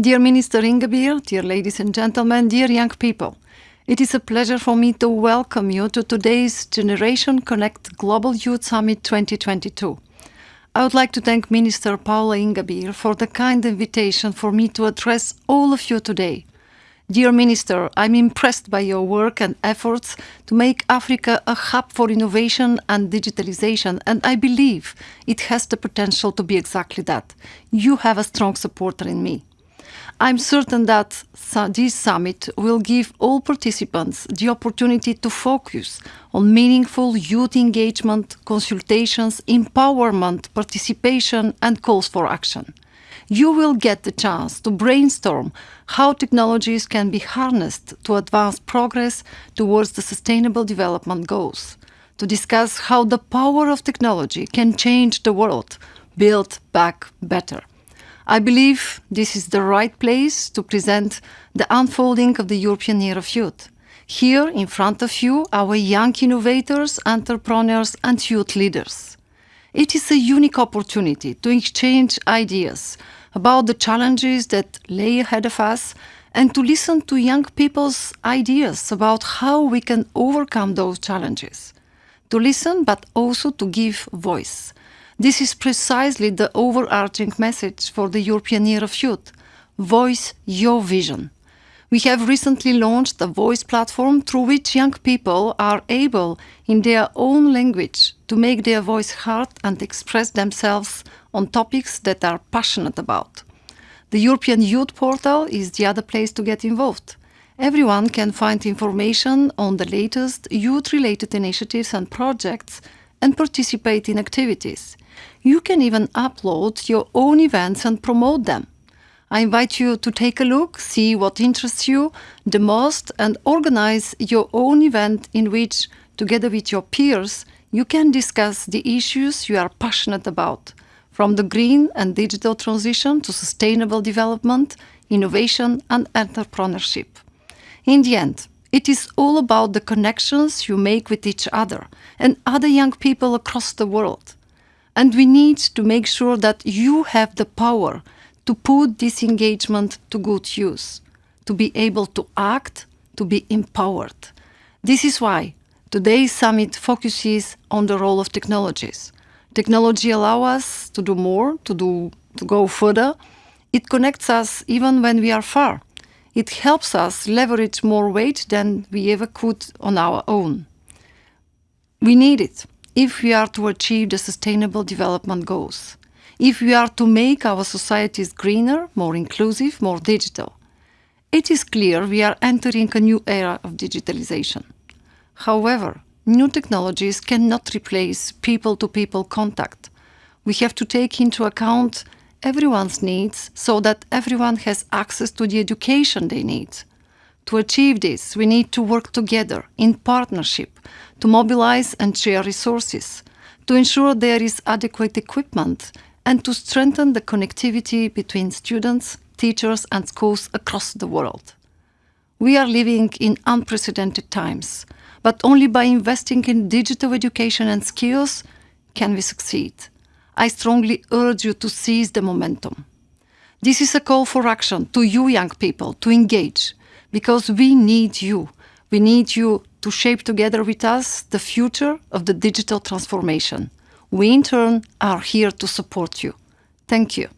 Dear Minister Ingabire, dear ladies and gentlemen, dear young people, it is a pleasure for me to welcome you to today's Generation Connect Global Youth Summit 2022. I would like to thank Minister Paula Ingabire for the kind invitation for me to address all of you today. Dear Minister, I'm impressed by your work and efforts to make Africa a hub for innovation and digitalization, and I believe it has the potential to be exactly that. You have a strong supporter in me. I'm certain that this summit will give all participants the opportunity to focus on meaningful youth engagement, consultations, empowerment, participation and calls for action you will get the chance to brainstorm how technologies can be harnessed to advance progress towards the Sustainable Development Goals, to discuss how the power of technology can change the world, build back better. I believe this is the right place to present the unfolding of the European Year of Youth. Here, in front of you, our young innovators, entrepreneurs and youth leaders. It is a unique opportunity to exchange ideas, about the challenges that lay ahead of us and to listen to young people's ideas about how we can overcome those challenges. To listen, but also to give voice. This is precisely the overarching message for the European Year of Youth. Voice your vision. We have recently launched a voice platform through which young people are able, in their own language, to make their voice heard and express themselves on topics that are passionate about. The European Youth Portal is the other place to get involved. Everyone can find information on the latest youth-related initiatives and projects and participate in activities. You can even upload your own events and promote them. I invite you to take a look, see what interests you the most and organize your own event in which, together with your peers, you can discuss the issues you are passionate about, from the green and digital transition to sustainable development, innovation and entrepreneurship. In the end, it is all about the connections you make with each other and other young people across the world. And we need to make sure that you have the power to put this engagement to good use, to be able to act, to be empowered. This is why today's summit focuses on the role of technologies. Technology allows us to do more, to, do, to go further. It connects us even when we are far. It helps us leverage more weight than we ever could on our own. We need it if we are to achieve the Sustainable Development Goals if we are to make our societies greener, more inclusive, more digital. It is clear we are entering a new era of digitalization. However, new technologies cannot replace people-to-people -people contact. We have to take into account everyone's needs so that everyone has access to the education they need. To achieve this, we need to work together in partnership to mobilize and share resources, to ensure there is adequate equipment and to strengthen the connectivity between students, teachers and schools across the world. We are living in unprecedented times, but only by investing in digital education and skills can we succeed. I strongly urge you to seize the momentum. This is a call for action to you young people to engage, because we need you. We need you to shape together with us the future of the digital transformation. We in turn are here to support you. Thank you.